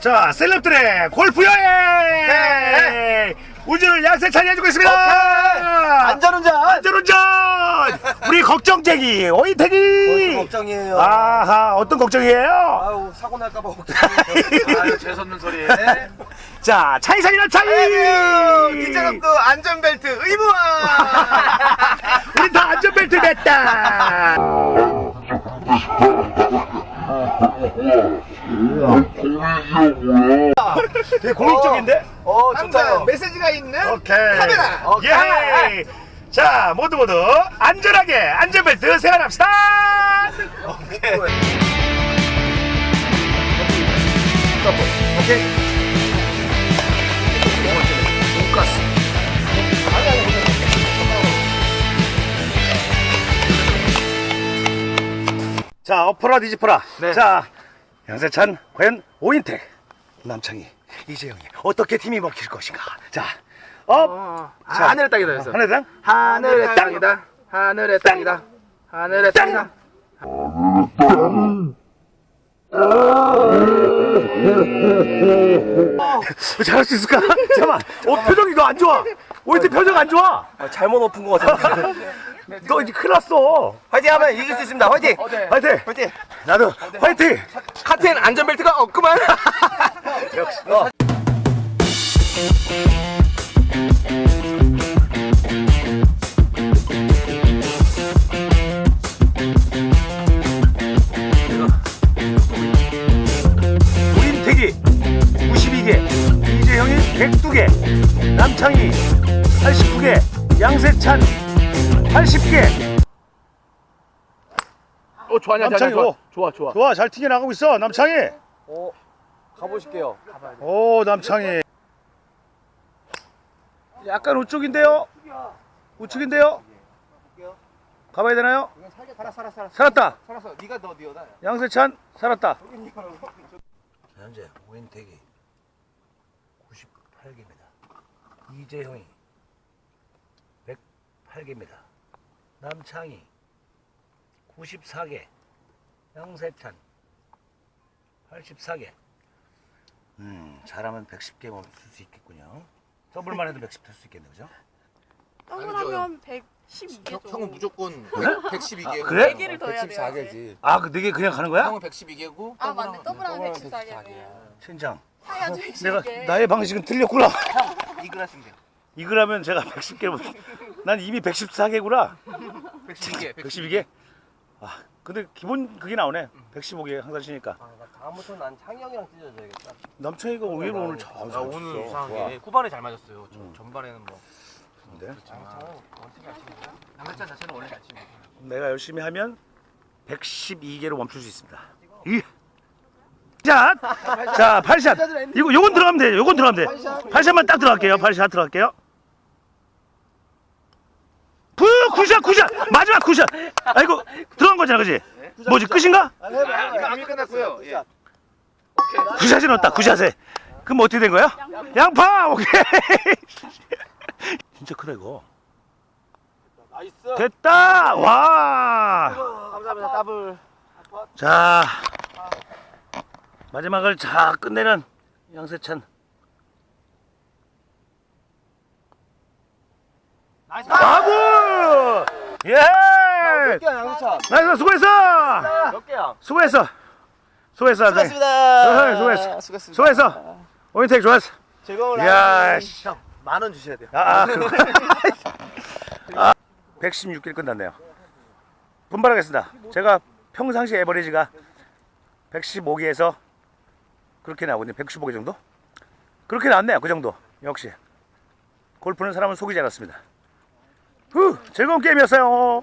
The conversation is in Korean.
자, 셀럽들의 골프 여행! 운전을 양세찬이 해주고 있습니다! 안전운전! 안전운전! 우리 걱정쟁이, 오이태기! 걱정이에요. 아하, 어떤 걱정이에요? 아우 사고 날까봐 걱정이에요. 아유 재수없는 소리. 자, 차이상이나 차이! 뒷좌석도 안전벨트 의무화. 우리 다 안전벨트 맸다! 되게 공익적인데? 어 항상 좋다요. 메시지가 있는 오케이. 카메라. 어, 카메라. 예. 자, 모두 모두 안전하게 안전벨트 세워납시다! 오케이. 오케이. 자, 엎어라 뒤집어라. 네. 자, 양세찬, 과연 오인택, 남창희, 이재영이 어떻게 팀이 먹힐 것인가. 자, 업, 어, 자, 하늘의 땅이다 그래서. 하늘의 땅. 하늘의 땅이다. 하늘의 땅이다. 하늘의 땅이다. 잘할 수 있을까? 잠깐만. 어, 표정이 너 안 좋아. 오인택 표정 안 좋아. 아, 잘못 엎은 것 같은데. 너 이제 큰일 났어. 화이팅 하면 이길 수 있습니다. 화이팅. 네. 화이팅! 화이팅. 나도 화이팅! 카트엔 안전벨트가 없구만. 역시. 어. 우임택이 92개, 이재형이 102개, 남창희 89개, 양세찬 80개. 어 좋아냐 남창이, 좋아 오. 좋아 좋아. 좋아, 잘 튀겨 나가고 있어, 남창희. 어 가보실게요. 오, 남창희. 약간 우측인데요? 우측인데요? 가봐야 되나요? 살아 살아 살아 살았다. 살았어. 네가 너 니어다. 양세찬 살았다. 현재 오인택이 98개입니다. 이재형이 108개입니다. 남창희 94개. 양세찬 84개. 음, 잘하면 110개 멈출 수 있겠군요. 더블만 해도 110할수 있겠네요, 그죠? 더블하면 112개죠. 형은 무조건 112개고 아, 그래? 4개를 더 해야 돼요. 114개지. 아, 그 4개 그냥 가는 거야? 형은 112개고 아 맞네. 더블하면 114개네. 신장. 하야죠 내가 112개. 나의 방식은 틀렸구나. 이글 하시면 돼요. 이거라면 제가 110개 못. 난 이미 114개구나. 112개. 112개? 아, 근데 기본 그게 나오네. 115개 항상 치니까. 아, 나 다음부터 난 창희 형이랑 찢어져야겠다. 남창이가 의외로 오늘 잘 아, 쳤어. 오늘. 이상하게 후반에 잘 맞았어요. 전- 음. 전반에는 뭐 근데 남자찬 자체는 원래 잘 치고. 내가 열심히 하면 112개로 멈출 수 있습니다. 이. 자, 자, 8샷. 이거 요건 들어가면 돼. 요건 들어가면 돼. 8샷만 딱 들어갈게요. 8샷 들어갈게요. 푸, 9샷, 9샷. 마지막 9샷. 아이고, 들어간 거잖아, 그지? 뭐지, 끝인가? 이거 안 끝났고요. 예. 9샷이 넣었다, 9샷에. 그럼 어떻게 된 거야? 양파! 오케이. 진짜 크다, 이거. nice. 됐다! 와! 감사합니다. 더블. 자, 마지막을 자 끝내는 양세찬. nice. 바보! 예! 몇 개야 양세찬? nice, 수고했어! 몇 개야? 수고했어! 수고했어. 수고했습니다. 어, 수고했어. 수고했습니다. 수고했어! 오인택 좋았어. 즐거운. 씨. 형, 만 원 주셔야 돼요. 아, 아. 아, 116길 끝났네요. 분발하겠습니다. 제가 평상시 에버리지가 115개에서 그렇게 나오거든요. 115개 정도? 그렇게 나왔네요. 그 정도. 역시. 골프는 사람을 속이지 않았습니다. 후, 즐거운 게임이었어요.